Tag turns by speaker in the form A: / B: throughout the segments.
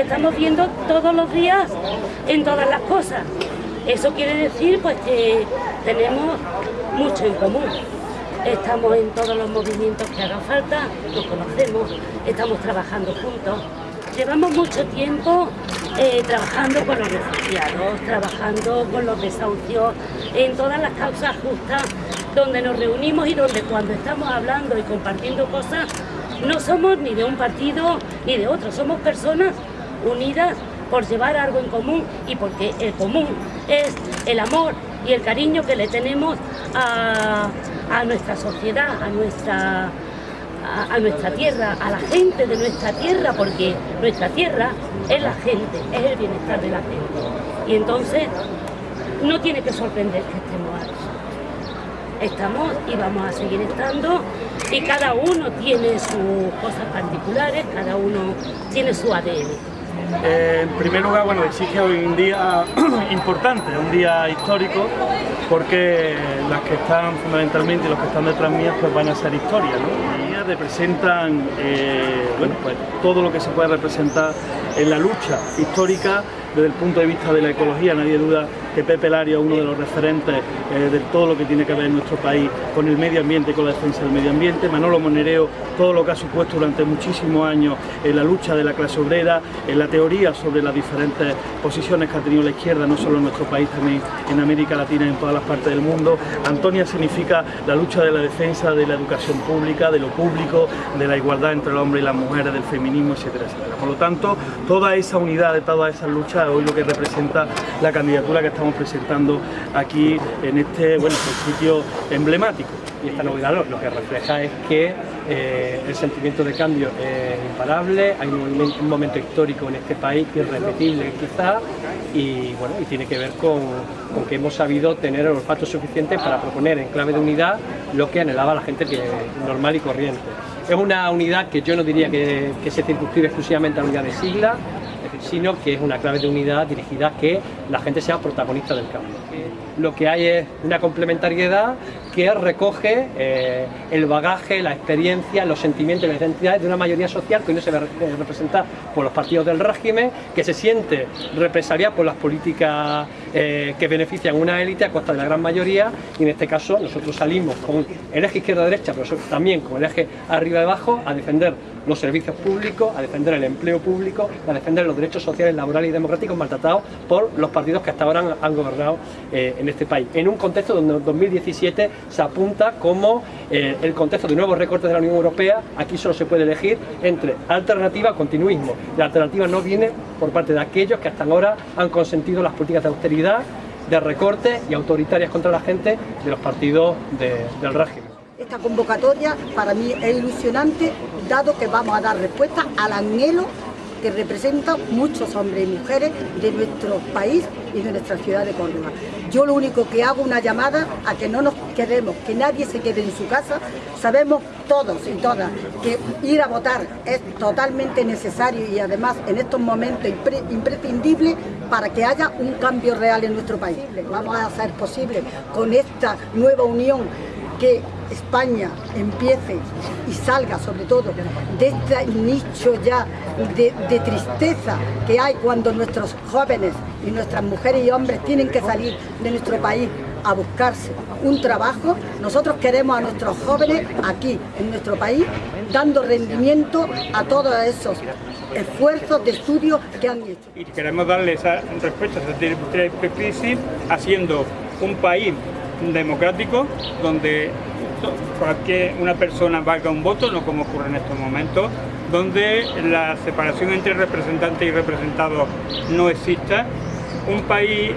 A: estamos viendo todos los días en todas las cosas. Eso quiere decir pues que tenemos mucho en común. Estamos en todos los movimientos que haga falta, nos conocemos, estamos trabajando juntos. Llevamos mucho tiempo eh, trabajando con los refugiados, trabajando con los desahucios, en todas las causas justas donde nos reunimos y donde cuando estamos hablando y compartiendo cosas no somos ni de un partido ni de otro, somos personas unidas por llevar algo en común y porque el común es el amor y el cariño que le tenemos a, nuestra sociedad, a nuestra, a, nuestra tierra, a la gente de nuestra tierra, porque nuestra tierra es la gente, es el bienestar de la gente. Y entonces no tiene que sorprender que estemos aquí. Estamos y vamos a seguir estando y cada uno tiene sus cosas particulares, cada uno tiene su ADN.
B: Eh, en primer lugar, bueno, exige hoy un día importante, un día histórico, porque las que están fundamentalmente, los que están detrás mías, pues van a ser historia, ¿no? Y representan, eh, bueno, pues todo lo que se puede representar en la lucha histórica desde el punto de vista de la ecología, nadie duda que Pepe Lario es uno de los referentes eh, de todo lo que tiene que ver en nuestro país con el medio ambiente y con la defensa del medio ambiente. Manolo Monereo, todo lo que ha supuesto durante muchísimos años en la lucha de la clase obrera, en la teoría sobre las diferentes posiciones que ha tenido la izquierda, no solo en nuestro país, también en América Latina y en todas las partes del mundo. Antonia significa la lucha de la defensa de la educación pública, de lo público, de la igualdad entre el hombre y las mujeres, del feminismo, etcétera, etcétera. Por lo tanto, toda esa unidad de todas esas luchas hoy lo que representa la candidatura que está estamos presentando aquí en este bueno, sitio emblemático.
C: Y esta novedad lo, que refleja es que eh, el sentimiento de cambio es imparable, hay un, momento histórico en este país irrepetible quizá y, bueno, y tiene que ver con, que hemos sabido tener el olfato suficiente para proponer en clave de unidad lo que anhelaba la gente que, normal y corriente. Es una unidad que yo no diría que, que se circunscribe exclusivamente a la unidad de sigla, sino que es una clave de unidad dirigida a que la gente sea protagonista del cambio. Lo que hay es una complementariedad que recoge eh, el bagaje, la experiencia, los sentimientos y las identidades de una mayoría social que hoy no se ve representada por los partidos del régimen, que se siente represaliada por las políticas eh, que benefician una élite a costa de la gran mayoría. Y en este caso nosotros salimos con el eje izquierda-derecha, pero también con el eje arriba-abajo a defender los servicios públicos, a defender el empleo público, a defender los derechos sociales, laborales y democráticos maltratados por los partidos que hasta ahora han, gobernado eh, en este país. En un contexto donde en 2017 se apunta como eh, el contexto de nuevos recortes de la Unión Europea, aquí solo se puede elegir entre alternativa continuismo. La alternativa no viene por parte de aquellos que hasta ahora han consentido las políticas de austeridad, de recortes y autoritarias contra la gente de los partidos del régimen.
D: Esta convocatoria para mí es ilusionante, dado que vamos a dar respuesta al anhelo que representan muchos hombres y mujeres de nuestro país y de nuestra ciudad de Córdoba. Yo lo único que hago una llamada a que no nos quedemos, que nadie se quede en su casa. Sabemos todos y todas que ir a votar es totalmente necesario y además en estos momentos imprescindible para que haya un cambio real en nuestro país. Vamos a hacer posible con esta nueva unión que España empiece y salga sobre todo de este nicho ya de, tristeza que hay cuando nuestros jóvenes y nuestras mujeres y hombres tienen que salir de nuestro país a buscarse un trabajo, nosotros queremos a nuestros jóvenes aquí en nuestro país dando rendimiento a todos esos esfuerzos de estudio que han hecho.
E: Y queremos darle esa respuesta a esa crisis haciendo un país democrático donde para que una persona valga un voto, no como ocurre en estos momentos, donde la separación entre representantes y representados no exista, un país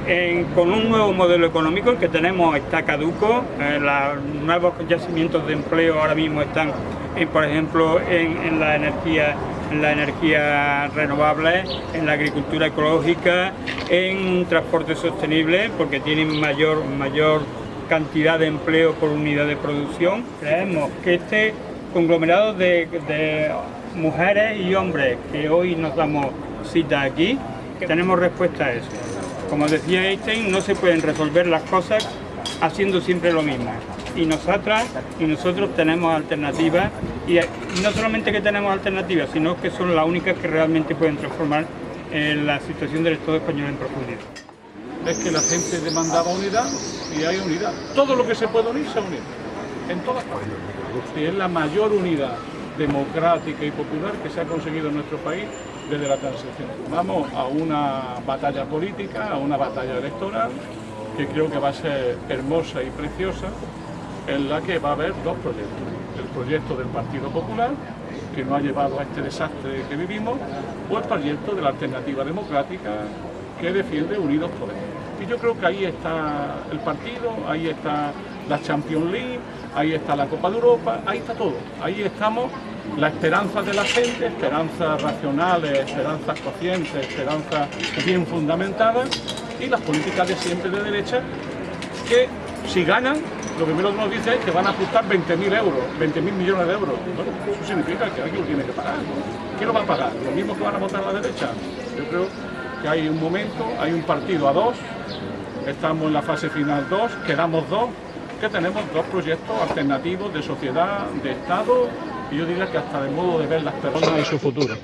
E: con un nuevo modelo económico, el que tenemos está caduco, eh, los nuevos yacimientos de empleo ahora mismo están, eh, por ejemplo, en, la energía en la energía renovable, en la agricultura ecológica, en transporte sostenible, porque tienen mayor, mayor cantidad de empleo por unidad de producción. Creemos que este conglomerado de, mujeres y hombres que hoy nos damos cita aquí, tenemos respuesta a eso. Como decía Einstein, no se pueden resolver las cosas haciendo siempre lo mismo. Y nosotras y nosotros tenemos alternativas y no solamente que tenemos alternativas, sino que son las únicas que realmente pueden transformar en la situación del Estado español en profundidad.
F: Es que la gente demandaba unidad y hay unidad. Todo lo que se puede unir se unido, en todas partes. Y es la mayor unidad democrática y popular que se ha conseguido en nuestro país desde la transición. Vamos a una batalla política, a una batalla electoral, que creo que va a ser hermosa y preciosa, en la que va a haber dos proyectos. El proyecto del Partido Popular, que nos ha llevado a este desastre que vivimos, o el proyecto de la Alternativa Democrática, que defiende Unidos Podemos. Y yo creo que ahí está el partido, ahí está la Champions League, ahí está la Copa de Europa, ahí está todo. Ahí estamos la esperanza de la gente, esperanzas racionales, esperanzas conscientes, esperanzas bien fundamentadas y las políticas de siempre de derecha que si ganan, lo primero que nos dice es que van a ajustar 20.000 euros, 20.000 millones de euros. Bueno, eso significa que alguien lo tiene que pagar. ¿Quién lo va a pagar? ¿Lo mismo que van a votar a la derecha? Yo creo que hay un momento, hay un partido a dos, estamos en la fase final dos, quedamos dos, que tenemos dos proyectos alternativos de sociedad, de Estado y yo diría que hasta de modo de ver las personas y su futuro.